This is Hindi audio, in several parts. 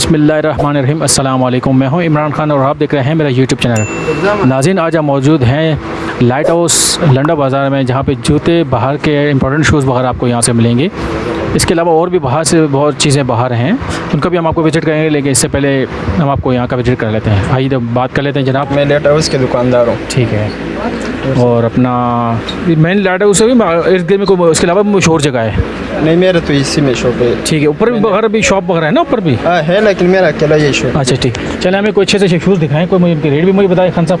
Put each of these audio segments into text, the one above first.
बिसमीम अल्लाम मैं हूँ इमरान खान और आप देख रहे हैं मेरा यूट्यूब चैनल। नाजिन आज हम मौजूद हैं लाइट हाउस लंडा बाज़ार में, जहाँ पे जूते बाहर के इंपॉर्टेंट शूज़ बाहर आपको यहाँ से मिलेंगे। इसके अलावा और भी बाहर से बहुत चीज़ें बाहर हैं। उनका भी हम आपको विज़िट करेंगे लेकिन इससे पहले हम आपको यहाँ का विज़िट कर लेते हैं। आइए बात कर लेते हैं जनाब। मैं लेट हाउस के दुकानदार हूँ। ठीक है। और अपना मेन लाइट हाउस भी इर्द गिर्द में कोई इसके अलावा मशहूर जगह है? नहीं मेरा तो इसी में शॉप है। ठीक है ऊपर भी वगैरह भी शॉप वगैरह है ना ऊपर भी? हाँ है लेकिन मेरा अकेला ये शॉप अच्छा ठीक। चले हमें कोई अच्छे से शूज़ दिखाएँ कोई मुझे रेट भी मुझे बताए खान साहब।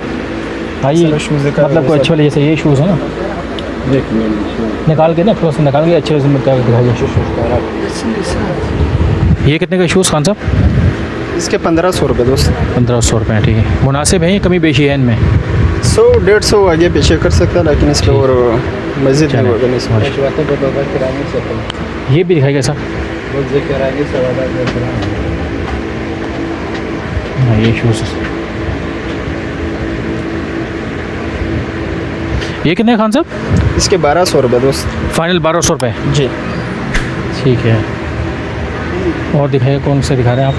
आइए shoes दिखा मतलब कोई अच्छे वाले जैसे ये शूज़ है ना। निकाल के ना थोड़ा सा निकाल के अच्छे से दिखाइए ये कितने का शूज़ खान साहब? इसके पंद्रह सौ रुपये दोस्त। पंद्रह सौ रुपये ठीक है। मुनासिब है कमी बेशी है इनमें? सौ डेढ़ सौ आगे पीछे कर सकता लेकिन इसके और मज़ीद। होगा नहीं इसमें ये भी दिखाइएगा सर। हाँ। ये शूज़ ये कितने खान साहब? इसके बारह सौ रुपये दोस्त। फाइनल बारह सौ रुपये जी। ठीक है। और दिखाइए कौन से दिखा रहे हैं आप।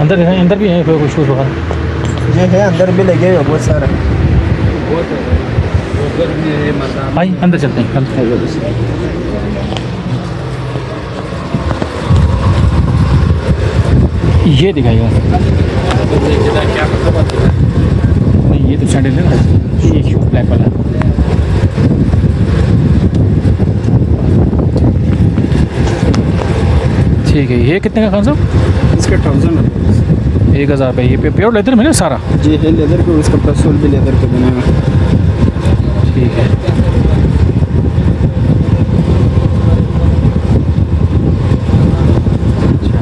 अंदर दिखाएँ अंदर भी है कोई शूज़ वगैरह ये है अंदर भी लगे हुए बहुत सारे। भाई अंदर चलते हैं अंदर। ये दिखाइए। नहीं ये तो सैंडल है ना। ये शूज़ ब्लैक वाला? ठीक है ये कितने का खान साहब? इसके थाउज़ेंड रुपये एक हज़ार रुपये ये पे प्योर लेदर में ना सारा? जी है लेदर के उसका प्लस भी लेदर के बने हुए ठीक है। अच्छा।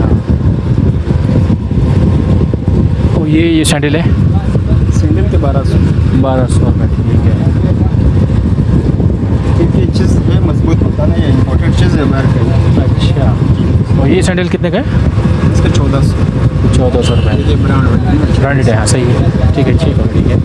ये ये सैंडल है? सिंगल के बारह सौ। बारह सौ रुपये ठीक है। क्योंकि चीज़ है मज़बूत होता नहीं है इम्पोर्टेंट चीज़ है बाहर का। अच्छा। और ये सैंडल कितने का है? इसका चौदह सौ। चौदह सौ रुपये ब्रांड ब्रांडेड है हाँ सही है। ठीक है ठीक है ठीक है।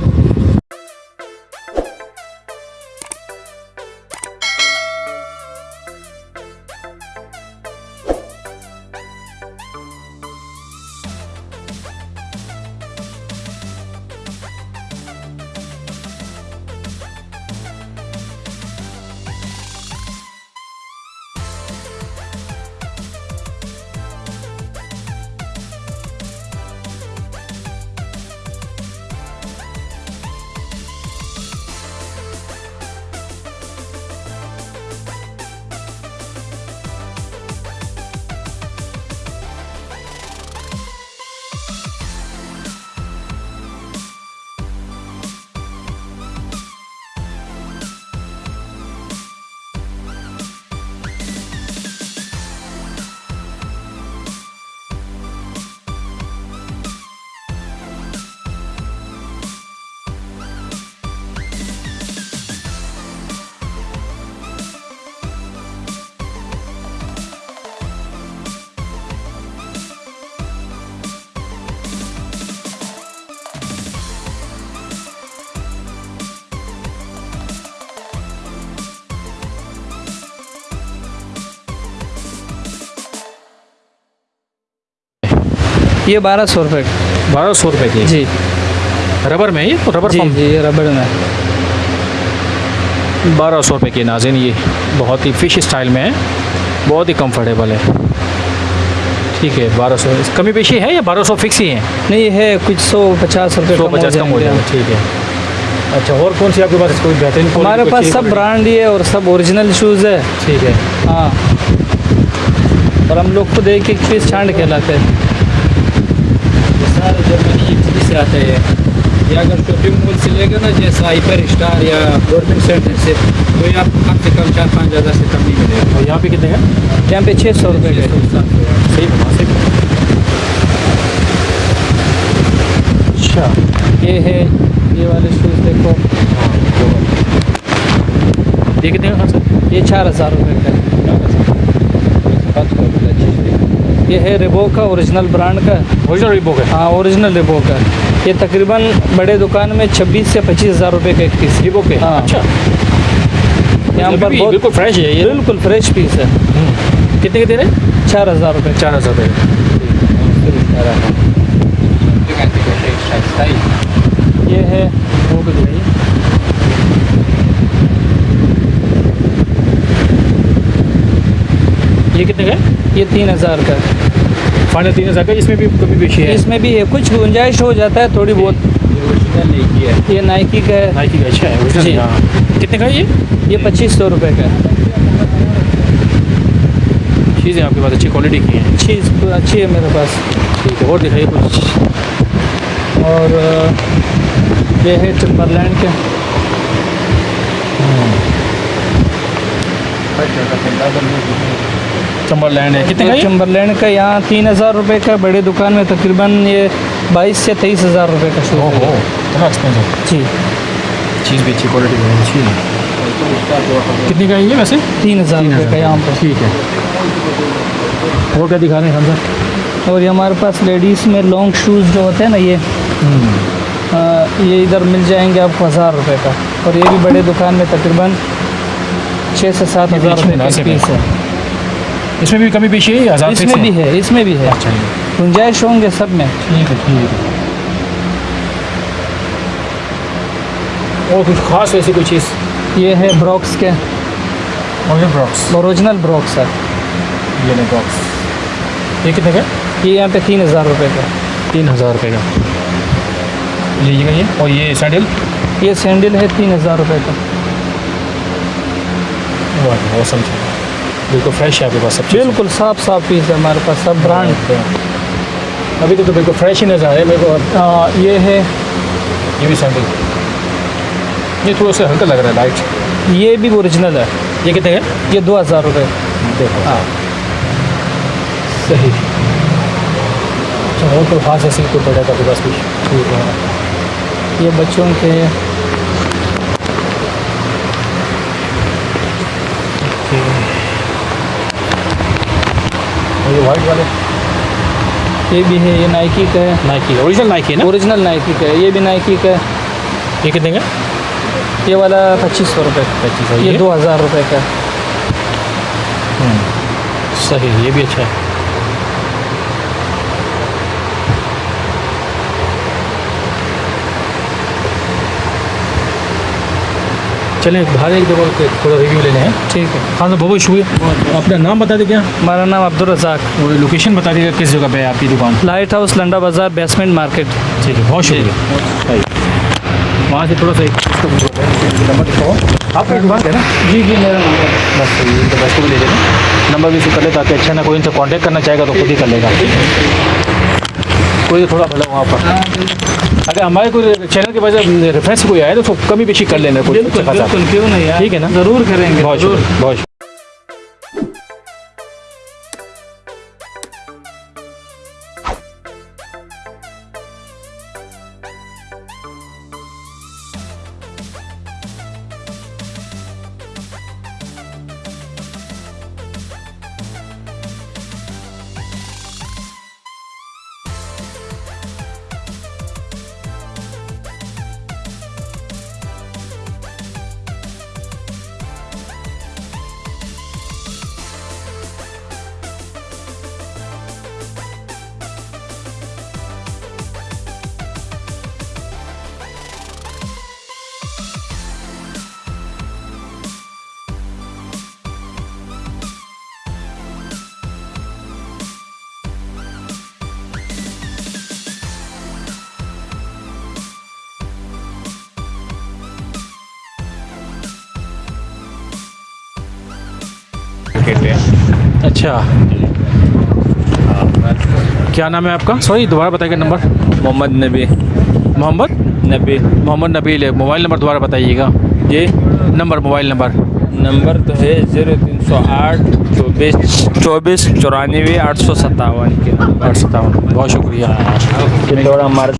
ये बारह सौ रुपये बारह सौ रुपये की? जी। रबर में ये? रबर जी जी ये रबड़ में। बारह सौ रुपये की नाजिन ये। बहुत ही फ़िश स्टाइल में है। बहुत ही कंफर्टेबल है। ठीक है बारह सौ। कमी पेशी है या बारह सौ फिक्स ही है? नहीं है कुछ सौ पचास रुपये सौ पचास कम हो जाएगा। ठीक है। अच्छा और कौन सी आपके पास कोई बेहतरीन हमारे पास सब ब्रांड ही है और सब ओरिजिनल शूज़ है। ठीक है। हाँ। और हम लोग खुद देख एक पीस छांट के लाते हैं। सारे जर्मनी इटली से आते हैं ये अगर शॉपिंग मॉल से लेगा ना जैसा हाइपर स्टार या गवर्नमेंट सेंटर से तो ये आपको कम से कम चार पाँच हज़ार से कम नहीं मिलेगा और यहाँ पे कितने हैं? यहाँ पे छः सौ रुपये के। सही मुनासिब अच्छा। ये है ये वाले शूज़ देखो। ये कितने का खान ये चार हज़ार रुपये का है। ये है रिबो का ओरिजिनल ब्रांड का। ओरिजिनल रिबोक है। हाँ ओरिजिनल रिबो का। ये तकरीबन बड़े दुकान में 26 से पच्चीस हज़ार रुपये का एक पीस रिबोक है हाँ। अच्छा। यहाँ पर बिल्कुल फ्रेश है ये। बिल्कुल फ्रेश पीस है। कितने के दे रहे चार हज़ार रुपये चार हज़ार रुपये ये है वो भी ये कितने का ये तीन हज़ार का है। फाइनल तीन हज़ार का इसमें भी कभी पेशी है? इसमें भी है कुछ गुंजाइश हो जाता है थोड़ी बहुत। ये नाइकी का है। नाइकी का अच्छा है जी। हाँ। कितने का ये? ये पच्चीस सौ रुपये का है। चीज़ें आपके पास अच्छी क्वालिटी की हैं। अच्छी अच्छी है मेरे पास। ठीक है और दिखाइए कुछ। और ये है टिम्बरलैंड के। चंबरलैंड है। कितने का का यहाँ तीन हज़ार रुपये का बड़े दुकान में तकरीबन ये बाईस से तेईस हज़ार रुपये का ओहो है। इतना एक्सपेंसिव जी। चीज़ भी अच्छी क्वालिटी है अच्छी है। कितने का ये वैसे? तीन हज़ार रुपये का यहाँ पर। ठीक है। और क्या दिखा रहे हैं हम सर और ये हमारे पास लेडीज़ में लॉन्ग शूज़ जो होते हैं ना ये अ, ये इधर मिल जाएँगे आपको हज़ार रुपये का। और ये भी बड़े दुकान में तकरीबन छः से सात हज़ार है। पीस है। इसमें भी कमी पेशी है इसमें भी है इसमें भी है। अच्छा गुंजाइश होंगे सब में। ठीक है ठीक है। और कुछ खास ऐसी कोई चीज़? ये है ब्रॉक्स के। और ब्रॉक्स ओरिजिनल ब्रॉक्स है। ये नहीं बॉक्स ये कितने का ये यहाँ पे तीन हज़ार रुपये का। तीन हज़ार रुपये का। लीजिएगा ये। और ये सैंडल ये सैंडल है तीन हज़ार रुपये का। मौसम बिल्कुल फ्रेश है आपके पास सब बिल्कुल साफ़ साफ़ पीस है हमारे पास सब ब्रांड अभी तक तो बिल्कुल फ्रेश ही नज़र आ रहा है मेरे को आ, ये है। ये भी सैंडल ये थोड़ा सा हल्का लग रहा है लाइट ये भी ओरिजिनल है। ये कितने का? ये दो हज़ार रुपये देखो। हाँ। सही। अच्छा और कोई खास ऐसी कोई प्रोडक्ट आपके पास भी? ठीक है। ये बच्चों के और ये वाइट वाले। ये भी है ये नाइकी का है। नाइकी ओरिजिनल नाइकी है ना? ओरिजिनल नाइकी का है ये भी नाइकी का है। ये कितने का? ये वाला पच्चीस सौ रुपये पच्चीस ये दो हज़ार रुपये का। है सही ये भी अच्छा है। चलें बाहर एक दफ़ा थोड़ा रिव्यू लेने हैं। ठीक है। हाँ तो बहुत बहुत शुक्रिया। अपना नाम बता दें क्या हमारा नाम अब्दुल रज़ाक। लोकेशन बता दीजिएगा किस जगह पे है आपकी दुकान? लाइट हाउस लंडा बाज़ार बेसमेंट मार्केट ठीक है बहुत शुक्रिया। वहाँ से थोड़ा सा एक नंबर दिखाओ। आपका दुकान है ना? जी जी मेरा नंबर बस तो ये तो बस को भी ले लेना। नंबर भी इसे कर ले ताकि अच्छा ना कोई इनसे कांटेक्ट करना चाहेगा तो खुद ही कर लेगा। कोई थोड़ा भला वहाँ पर। अगर हमारे कोई चैनल के वजह रेफरेंस कोई आए तो कमी बेशी कर लेना नहीं। ठीक है ना? ज़रूर करेंगे बहुत बहुत अच्छा। क्या नाम है आपका? सॉरी दोबारा बताइएगा नंबर मोहम्मद नबी। मोहम्मद? नबी। मोहम्मद नबील है मोबाइल नंबर दोबारा बताइएगा। जी। नंबर मोबाइल नंबर नंबर तो है ज़ीरो तीन सौ आठ चौबीस चौबीस चौरानवे आठ सौ सत्तावन के। आठ सत्तावन। बहुत शुक्रिया। हमारा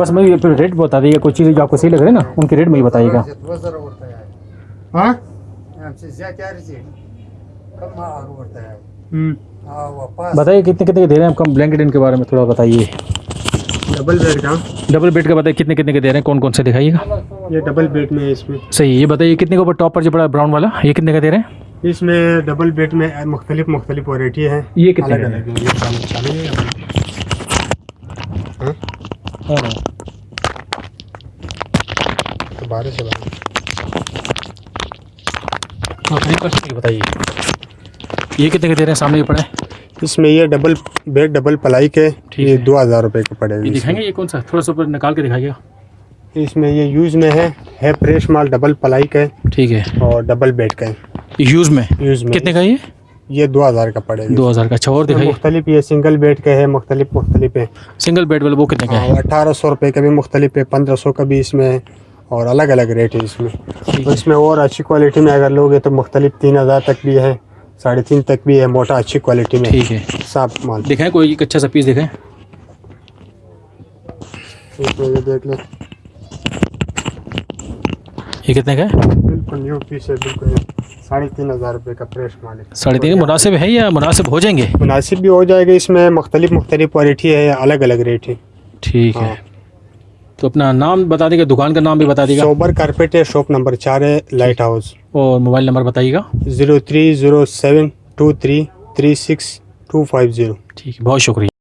बस मैं ये रेट बता दीजिए कोई चीज़ जो आपको सही लग रही है ना उनके रेट में ही बताइएगा। हाँ? हम्म, हा वापस बताइए कितने कितने के दे रहे हैं आपको ब्लैंकेट इनके बारे में थोड़ा बताइए। डबल बेड का? डबल बेड का बताइए कितने कितने के दे रहे हैं कौन कौन से दिखाइएगा? ये डबल बेड में है इसमें। सही ये बताइए कितने के ऊपर टॉप पर जो पड़ा ब्राउन वाला ये कितने का दे रहे हैं? इसमें डबल बेड में मुख्तलिफ़ मुख्तलिफ़ वैरायटी है। ये कितने अलग अलग है। है हाँ? हाँ तो हाँ बताइए। ये कितने के दे रहे हैं? सामने ये पड़े। इसमें ये डबल बेड डबल पलाई के ये। दो हज़ार रुपये के ये पड़ेगा दिखाएँगे ये कौन सा? थोड़ा सा ऊपर निकाल के दिखाइएगा। इसमें ये यूज़ में है है फ्रेश माल डबल पलाई का है ठीक है। और डबल बेड का। है यूज़ में? यूज़ में। कितने का ये? ये दो हज़ार का पड़ेगा। दो हज़ार का। अच्छा और दिखाइए। मुख्तलिफ़ ये सिंगल बेड का है मुख्तलिफ़ मुख्तलिफ़ है। सिंगल बेड वाला वो कितने का है अठारह सौ रुपये का भी मुख्तलिफ़ है पंद्रह सौ का भी इसमें है और अलग अलग रेट है इसमें। तो इसमें और अच्छी क्वालिटी में अगर लोगे तो मुख्तलिफ़ तीन हज़ार तक भी है साढ़े तीन तक भी है मोटा अच्छी क्वालिटी में। ठीक है। साफ़ माल। दिखाएँ कोई एक अच्छा सा पीस दिखाएँ। देख लो। ये कितने का है? बिल्कुल न्यू पीस है बिल्कुल। साढ़े तीन हज़ार रुपये का फ्रेश माल साढ़े तीन मुनासिब है या मुनासिब हो जाएँगे? मुनासिब भी हो जाएगा इसमें मुख्तलिफ़ मुख्तलिफ़ क्वालिटी है अलग अलग रेट है। ठीक है। हाँ। तो अपना नाम बता देगा दुकान का नाम भी बता देगा। सोबर कारपेट है शॉप नंबर चार है लाइट हाउस। और मोबाइल नंबर बताइएगा। Zero three zero seven two three three six two five zero. ठीक है बहुत शुक्रिया।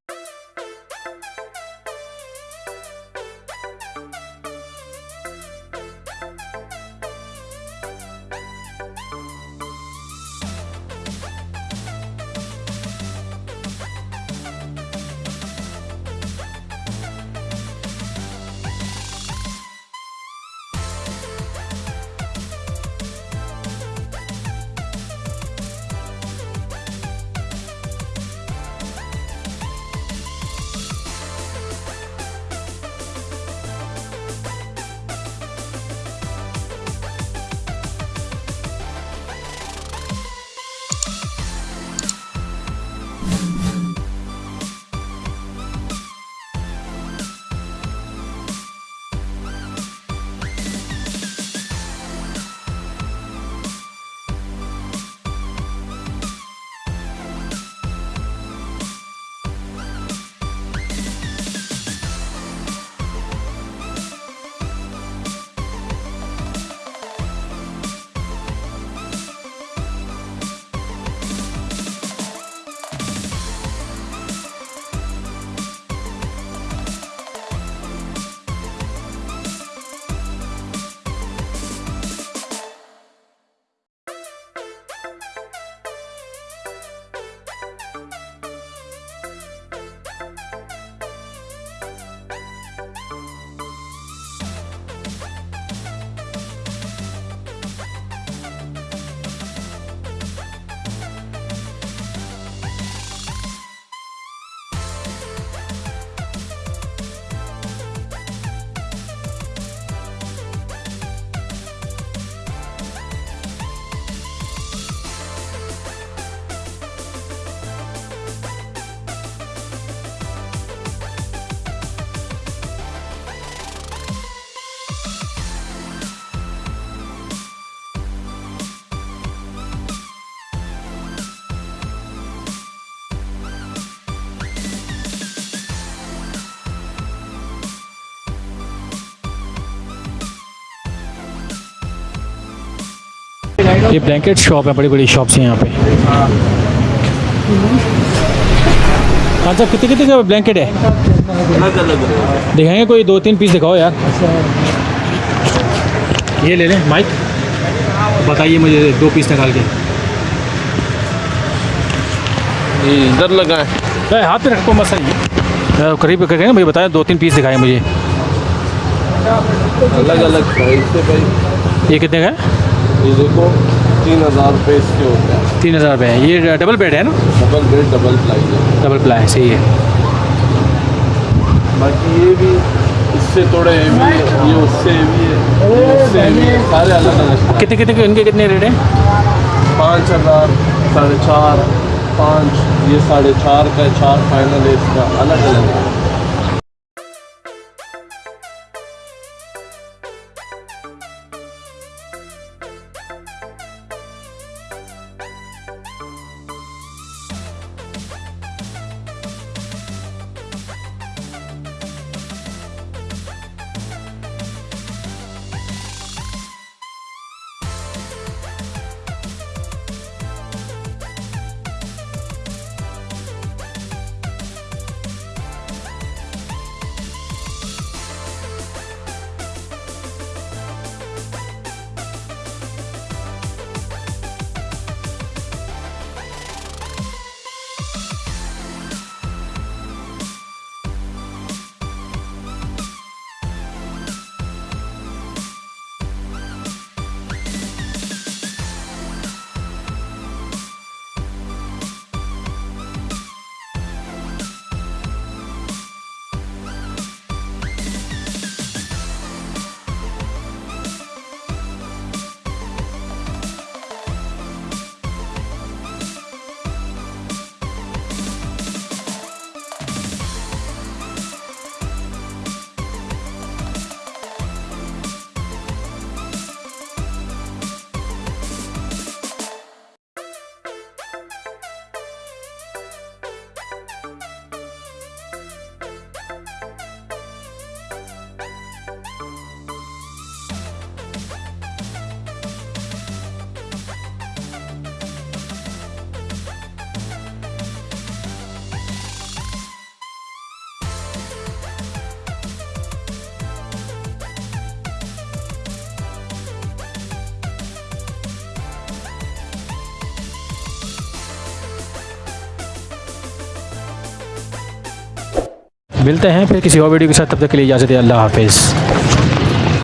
ये ब्लैंकेट शॉप है बड़ी बड़ी शॉप्स हैं यहाँ पे। अच्छा कितने कितने का ब्लैंकेट है? दिखाएँगे कोई दो तीन पीस दिखाओ यार। ये ले लें माइक। बताइए मुझे दो पीस निकाल के। इधर लगा है। हाथ पे रखो मत सही। करीब करके ना भाई बताया दो तीन पीस दिखाए मुझे। अलग अलग प्राइस से भाई। ये कितने का है? ये देखो। तीन हज़ार रुपये इसके होते हैं। तीन हज़ार रुपये है। ये डबल बेड है ना? डबल बेड डबल प्लाई है। डबल प्लाई सही है। बाकी ये भी इससे थोड़े हेवी है। ये उससे हेवी है। ये उससे हेवी है। सारे अलग अलग कितने कितने के इनके कितने रेट हैं? पाँच हज़ार साढ़े चार पाँच ये साढ़े चार का चार फाइनल है इसका। अलग अलग है। मिलते हैं फिर किसी और वीडियो के साथ, तब तक के लिए इजाज़त अल्लाह हाफिज़।